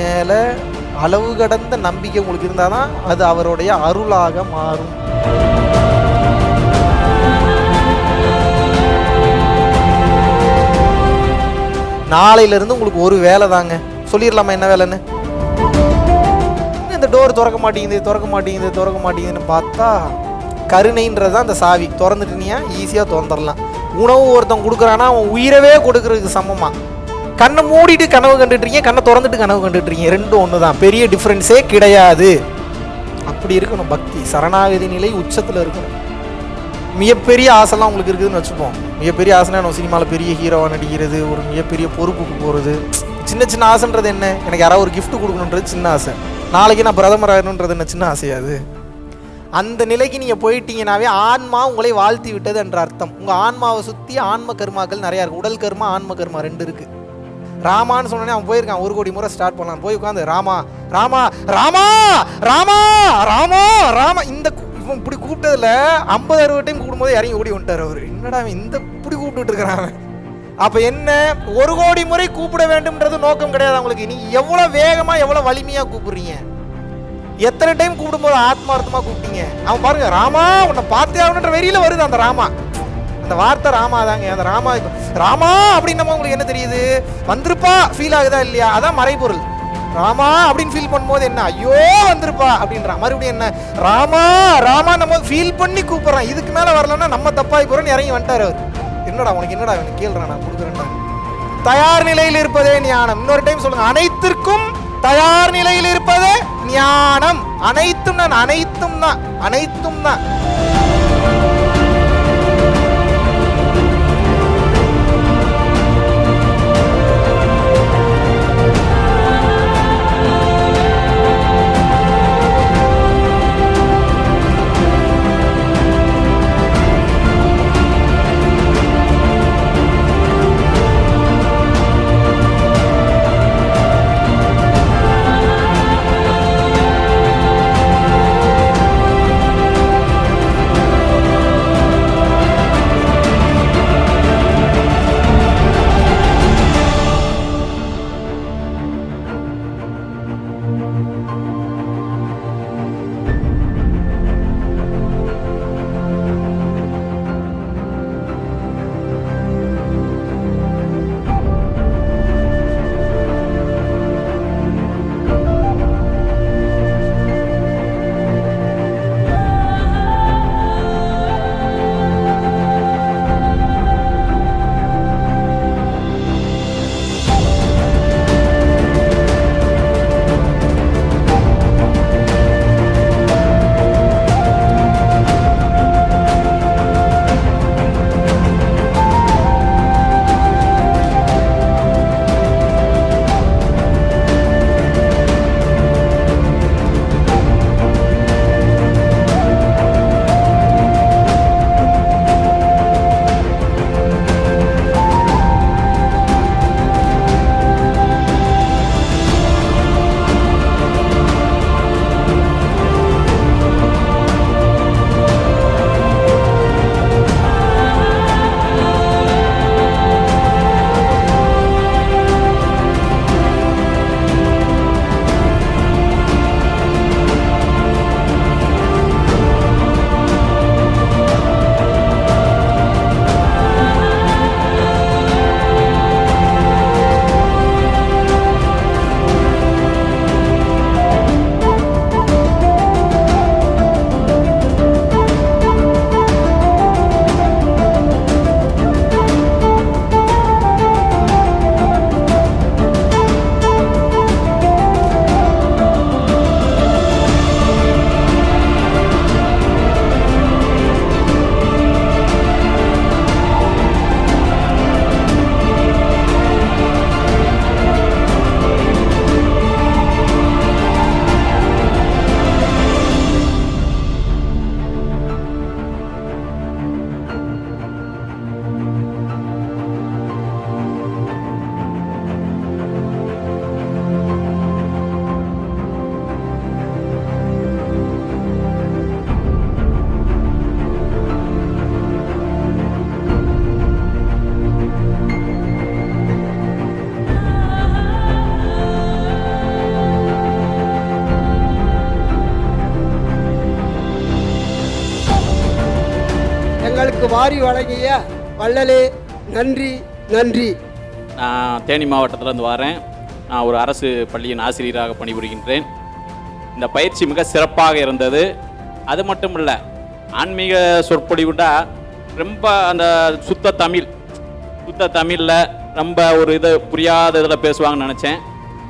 மேலே அளவு கடந்த நம்பிக்கை உங்களுக்கு இருந்தால் தான் அது அவருடைய அருளாக மாறும். நாளையிலேருந்து உங்களுக்கு ஒரு வேலை தாங்க. சொல்லிடலாமா என்ன வேலைன்னு? இந்த டோர் திறக்க மாட்டேங்குது திறக்க மாட்டேங்குது திறக்க மாட்டேங்குதுன்னு பார்த்தா கருணைன்றது தான் அந்த சாவி. திறந்துட்டுனியா ஈஸியாக திறந்துடலாம். உணவு ஒருத்தன் கொடுக்குறான்னா அவன் உயிரவே கொடுக்கறதுக்கு சமமாக கண்ணை மூடிட்டு கனவு கண்டுட்ருக்கீங்க கண்ணை திறந்துட்டு கனவு கண்டுட்ருக்கீங்க ரெண்டும் ஒன்று தான் பெரிய டிஃப்ரென்ஸே கிடையாது. அப்படி இருக்கணும் பக்தி. சரணாகதி நிலை உச்சத்தில் இருக்கணும். மிகப்பெரிய ஆசைலாம் உங்களுக்கு இருக்குதுன்னு வச்சுப்போம். மிகப்பெரிய ஆசைனா நம்ம சினிமாவில் பெரிய ஹீரோவாக நடிக்கிறது ஒரு மிகப்பெரிய பொறுப்புக்கு போகிறது சின்ன சின்ன ஆசைன்றது என்ன? எனக்கு யாராவது ஒரு கிஃப்ட் கொடுக்கணுன்றது சின்ன ஆசை. நாளைக்கு நான் பிரதமர் ஆகணுன்றது என்ன சின்ன ஆசையாது அந்த நிலைக்கு நீங்கள் போயிட்டீங்கனாவே ஆன்மா உங்களை வாழ்த்தி விட்டது என்ற அர்த்தம். உங்கள் ஆன்மாவை சுற்றி ஆன்ம கர்மாக்கள் நிறையா இருக்குது உடல் கர்மா ஆன்ம கர்மா ரெண்டு இருக்குது ராமான்னு சொன்னோடனே அவன் போயிருக்கான். ஒரு கோடி முறை ஸ்டார்ட் பண்ணலாம். போய் உட்காந்து ராமா ராமா ராமா ராமா ராமா ராமா. இந்த இவன் இப்படி கூப்பிட்டதுல ஐம்பது அறுபது டைம் கூப்பிடும்போது இறங்கி ஓடி வந்துட்டார் அவர். என்னடா அவன் இந்த இப்படி கூப்பிட்டு இருக்கிறான் அவன்? என்ன? ஒரு கோடி முறை கூப்பிட வேண்டும்ன்றது நோக்கம் கிடையாது அவங்களுக்கு. நீ எவ்வளோ வேகமாக எவ்வளோ வலிமையாக கூப்பிடுறீங்க? எத்தனை டைம் கூப்பிடும்போது ஆத்மார்த்தமாக கூப்பிட்டீங்க? அவன் பாருங்க ராமா உன்னை பார்த்தே ஆகணுன்ற வெறியில் வருது அந்த ராமா. அந்த வார்த்தை ராமா தாங்க. அந்த ராமா ராமா அப்படின்னு நம்ம உங்களுக்கு என்ன தெரியுது? வந்திருப்பா ஃபீல் ஆகுதா இல்லையா? அதான் மறைபொருள். ராமா அப்படின்னு ஃபீல் பண்ணும்போது என்ன? ஐயோ வந்திருப்பா அப்படின்றான் மறுபடியும் என்ன? ராமா ராமா நம்ம ஃபீல் பண்ணி கூப்பிட்றான் இதுக்கு மேலே வரலன்னா நம்ம தப்பாகி போகிறோன்னு இறங்கி வந்துட்டாரு அவர். என்னடா உனக்கு என்னடா அவனுக்கு கேள்றான் நான் கொடுக்குறேன்டா. தயார் நிலையில் இருப்பதே ஞானம். இன்னொரு டைம் சொல்லுங்க. அனைத்திற்கும் தயார் நிலையில் இருப்பதே ஞானம். அனைத்தும் நான் அனைத்தும் தான் அனைத்தும் தான் வாரி வழங்கிய வள்ளலே நன்றி நன்றி. நான் தேனி மாவட்டத்திலேருந்து வரேன். நான் ஒரு அரசு பள்ளியின் ஆசிரியராக பணிபுரிகின்றேன். இந்த பயிற்சி மிக சிறப்பாக இருந்தது. அது மட்டும் இல்லை ஆன்மீக சொற்பொழிவுடா ரொம்ப அந்த சுத்த தமிழ் சுத்த தமிழில் ரொம்ப ஒரு இதை புரியாத இதில் பேசுவாங்கன்னு நினச்சேன்.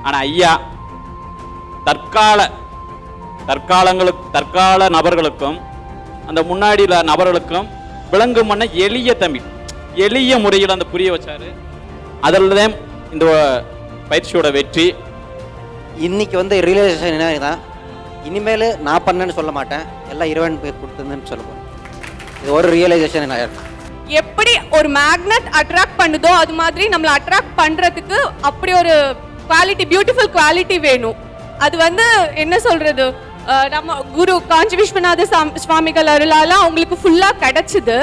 ஆனால் ஐயா தற்கால தற்காலங்களுக்கு தற்கால நபர்களுக்கும் அந்த முன்னாடியில் நபர்களுக்கும் விளங்கும் பண்ண எளிய தமிழ் எளிய முறையில் அந்த புரிய வச்சாரு. அதில் தான் இந்த பயிற்சியோட வெற்றி. இன்னைக்கு வந்து ரியலைசேஷன் என்ன தான் இனிமேல் நான் பண்ணேன்னு சொல்ல மாட்டேன். எல்லாம் இறைவன் பேர் கொடுத்துருந்தேன்னு சொல்ல போகிறேன் இது ஒரு ரியலைசேஷன் என்ன எப்படி ஒரு மேக்னெட் அட்ராக்ட் பண்ணுதோ அது மாதிரி நம்மளை அட்ராக்ட் பண்றதுக்கு அப்படி ஒரு குவாலிட்டி பியூட்டிஃபுல் குவாலிட்டி வேணும். அது வந்து என்ன சொல்றது? அஹ் நம்ம குரு காஞ்சி விஸ்வநாத சுவாமிகள் அருளால அவங்களுக்கு ஃபுல்லா கிடைச்சது.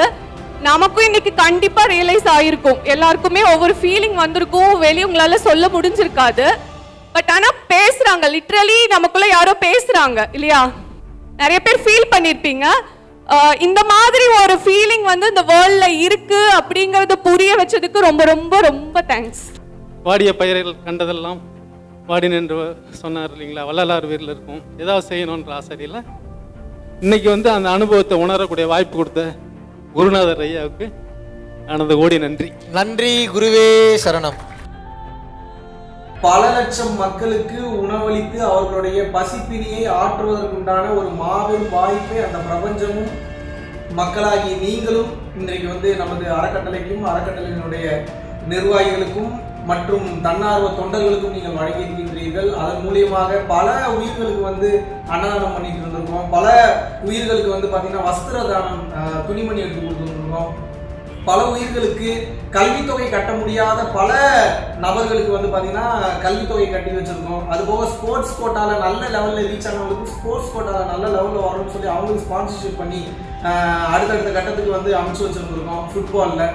நமக்கும் இன்னைக்கு கண்டிப்பா ரியலைஸ் ஆயிருக்கும். எல்லாருக்குமே ஒவ்வொரு ஃபீலிங் வந்திருக்கும். வெளியே உங்களால சொல்ல முடிஞ்சிருக்காது. பட் ஆனா பேசுறாங்க. லிட்ரலி நமக்குள்ள யாரோ பேசுறாங்க. இல்லையா? நிறைய பேர் ஃபீல் பண்ணியிருப்பீங்க இந்த மாதிரி ஒரு ஃபீலிங் வந்து இந்த வேர்ல்ட்ல இருக்கு அப்படிங்கறத புரிய வச்சதுக்கு ரொம்ப ரொம்ப ரொம்ப தேங்க்ஸ் வாடிய பயிர்கள் கண்டதெல்லாம் வாடி நின்று சொன்னார் இல்லைங்களா? வள்ளலார் வீரில் இருக்கும். ஏதாவது செய்யணுன்ற ஆசையில் இன்னைக்கு வந்து அந்த அனுபவத்தை உணரக்கூடிய வாய்ப்பு கொடுத்த குருநாதர் ஐயாவுக்கு ஆனந்த கோடி நன்றி. நன்றி குருவே சரணம். பல லட்சம் மக்களுக்கு உணவளித்து அவர்களுடைய பசிப்பினியை ஆற்றுவதற்குண்டான ஒரு மாபெரும் வாய்ப்பை அந்த பிரபஞ்சமும் மக்களாகிய நீங்களும் இன்றைக்கு வந்து நமது அறக்கட்டளைக்கும் அறக்கட்டளையினுடைய நிர்வாகிகளுக்கும் மற்றும் தன்னார்வ தொண்டர்களுக்கும் நீங்கள் வழங்கியிருக்கின்றீர்கள் அதன் மூலியமாக பல உயிர்களுக்கு வந்து அன்னதானம் பண்ணிட்டு இருந்திருக்கோம் பல உயிர்களுக்கு வந்து பார்த்தீங்கன்னா வஸ்திர தானம் துணிமணி எடுத்து கொடுத்துருக்கோம் பல உயிர்களுக்கு கல்வித்தொகை கட்ட முடியாத பல நபர்களுக்கு வந்து பார்த்தீங்கன்னா கல்வித்தொகை கட்டி வச்சுருக்கோம். அது போக ஸ்போர்ட்ஸ் கோட்டாவில் நல்ல லெவலில் ரீச் ஆனவங்களுக்கு ஸ்போர்ட்ஸ் கோட்டாவில் நல்ல லெவலில் வரணும்னு சொல்லி அவங்களுக்கு ஸ்பான்சர்ஷிப் பண்ணி அடுத்தடுத்த கட்டத்துக்கு வந்து அமைச்சு வச்சுருந்துருக்கோம். ஃபுட்பாலில்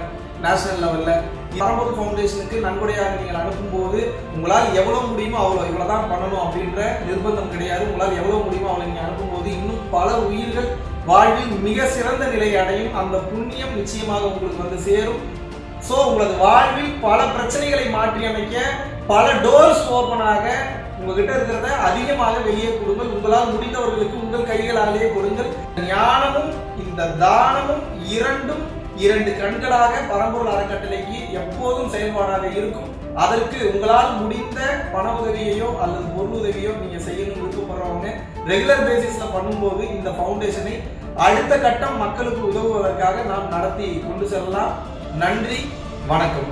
நேஷனல் லெவலில் பரம்பூர் ஃபவுண்டேஷனுக்கு நன்கொடையாக நீங்கள் அனுப்பும்போது உங்களால் எவ்வளோ முடியுமோ அவ்வளோ இவ்வளோ தான் பண்ணணும் அப்படின்ற நிர்பந்தம் கிடையாது. உங்களால் எவ்வளோ முடியுமோ அவ்வளோ நீங்கள் அனுப்பும்போது இன்னும் பல உயிர்கள் வாழ்வில் மிக சிறந்த நிலை அடையும். அந்த புண்ணியம் நிச்சயமாக உங்களுக்கு வந்து சேரும். ஸோ உங்களது வாழ்வில் பல பிரச்சனைகளை மாற்றி அமைக்க பல டோர்ஸ் ஓப்பனாக உங்ககிட்ட இருக்கிறத அதிகமாக வெளியே கொடுங்கள். உங்களால் முடிந்தவர்களுக்கு உங்கள் கைகளாலேயே கொடுங்கள். ஞானமும் இந்த தானமும் இரண்டும் இரண்டு கண்களாக பரம்பொருள் அறக்கட்டளைக்கு எப்போதும் செயல்பாடாக இருக்கும். அதற்கு உங்களால் முடிந்த பண உதவியையோ அல்லது பொருள் உதவியோ நீங்க செய்யணும் விருப்பப்படுறவங்க ரெகுலர் பேசிஸ்ல பண்ணும்போது இந்த ஃபவுண்டேஷனை அடுத்த கட்டம் மக்களுக்கு உதவுவதற்காக நாம் நடத்தி கொண்டு செல்லலாம். நன்றி வணக்கம்.